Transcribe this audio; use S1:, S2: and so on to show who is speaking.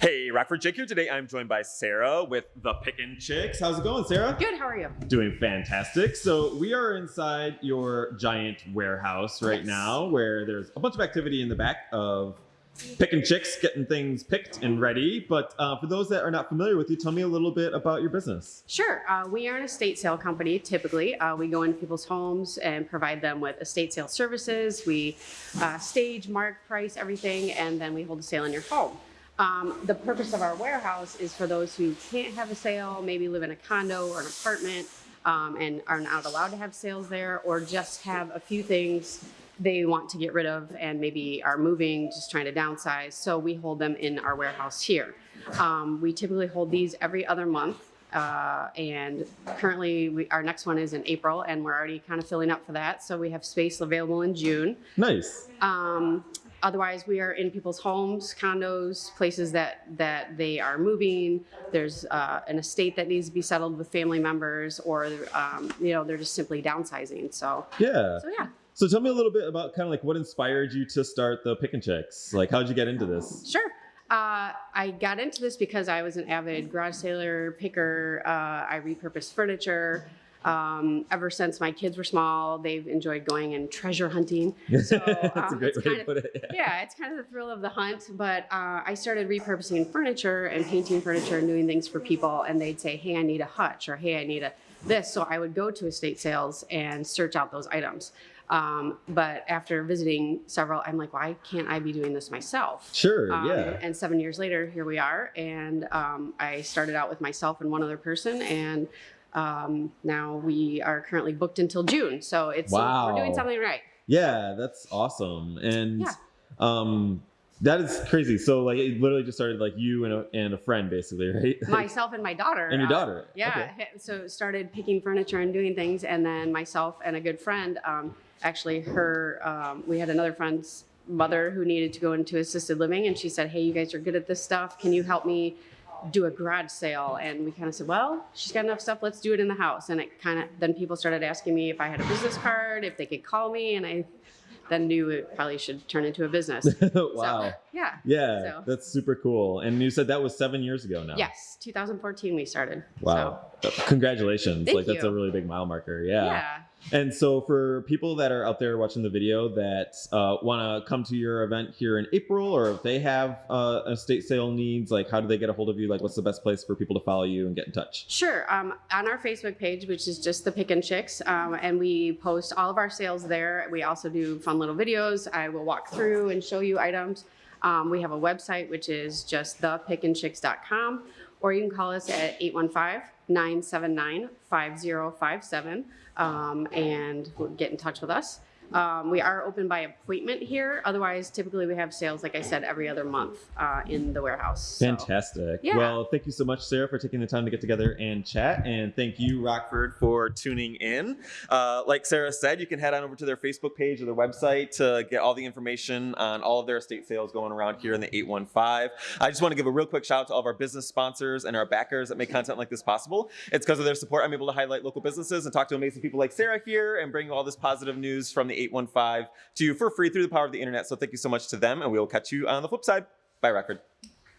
S1: Hey, Rockford Jake here. Today I'm joined by Sarah with the Pickin' Chicks. How's it going, Sarah?
S2: Good, how are you?
S1: Doing fantastic. So we are inside your giant warehouse right
S2: Yes.
S1: now where there's a bunch of activity in the back of Pickin' Chicks, getting things picked and ready. But uh, for those that are not familiar with you, tell me a little bit about your business.
S2: Sure. Uh, we are an estate sale company typically. Uh, we go into people's homes and provide them with estate sale services. We uh, stage, mark, price, everything, and then we hold a sale in your home. Um, the purpose of our warehouse is for those who can't have a sale, maybe live in a condo or an apartment, um, and are not allowed to have sales there, or just have a few things they want to get rid of and maybe are moving, just trying to downsize. So we hold them in our warehouse here. Um, we typically hold these every other month. Uh, and currently, we, our next one is in April, and we're already kind of filling up for that. So we have space available in June.
S1: Nice.
S2: Um, otherwise, we are in people's homes, condos, places that that they are moving. There's uh, an estate that needs to be settled with family members, or um, you know, they're just simply downsizing. So,
S1: Yeah.
S2: so yeah,
S1: So tell me a little bit about kind of like what inspired you to start the Pickin' Chicks. Like, how'd you get into this?
S2: sure. Uh, I got into this because I was an avid garage sailor, picker. Uh, I repurposed furniture. Um, ever since my kids were small, they've enjoyed going and treasure hunting. So,
S1: That's a
S2: um,
S1: great way to
S2: of-
S1: put it.
S2: yeah, it's kind of the thrill of the hunt. But uh, I started repurposing furniture and painting furniture and doing things for people, and they'd say, "Hey, I need a hutch," or "Hey, I need a this." So I would go to estate sales and search out those items. Um, but after visiting several, I'm like, why can't I be doing this myself?
S1: Sure.
S2: Um,
S1: yeah.
S2: And seven years later, here we are. And um, I started out with myself and one other person, and um, now we are currently booked until June. So it's we're doing something right.
S1: Yeah, that's awesome. And
S2: Yeah.
S1: um that is crazy. So like it literally just started like you and a, and a friend basically, right?
S2: myself and my daughter.
S1: and your
S2: uh,
S1: daughter.
S2: yeah.
S1: Okay.
S2: So started picking furniture and doing things, and then myself and a good friend, um, actually, her, um, we had another friend's mother who needed to go into assisted living, and she said, "Hey, you guys are good at this stuff. Can you help me?" Do a garage sale and we kind of said well she's got enough stuff let's do it in the house and it kind of then people started asking me if i had a business card if they could call me and i then knew it probably should turn into a business
S1: wow.
S2: So, yeah
S1: yeah,
S2: so-
S1: that's super cool. And you said that was seven years ago now.
S2: yes 2014 we started
S1: Wow. Congratulations.
S2: Thank
S1: like that's a really big mile marker. Yeah.
S2: yeah
S1: And so for people that are out there watching the video that uh, want to come to your event here in April, or if they have uh, estate sale needs, like how do they get a hold of you? Like what's the best place for people to follow you and get in touch?
S2: Sure. Um, on our Facebook page, which is just the Pickin' Chicks, um, and we post all of our sales there. We also do fun little videos. I will walk through and show you items. Um, we have a website, which is just thepickinchicks.com, or you can call us at 815 979 5057 um, and get in touch with us. Um, we are open by appointment here. Otherwise, typically we have sales, like I said, every other month uh, in the warehouse. So-
S1: Fantastic.
S2: Yeah.
S1: Well, thank you so much, Sarah, for taking the time to get together and chat. And thank you, Rockford, for tuning in. Uh, like Sarah said, you can head on over to their Facebook page or their website to get all the information on all of their estate sales going around here in the 815. I just want to give a real quick shout out to all of our business sponsors and our backers that make content like this possible. It's because of their support I'm able to highlight local businesses and talk to amazing people like Sarah here and bring you all this positive news from the 815 to you for free through the power of the internet. So thank you so much to them, and we will catch you on the flip side. Bye, Rockford.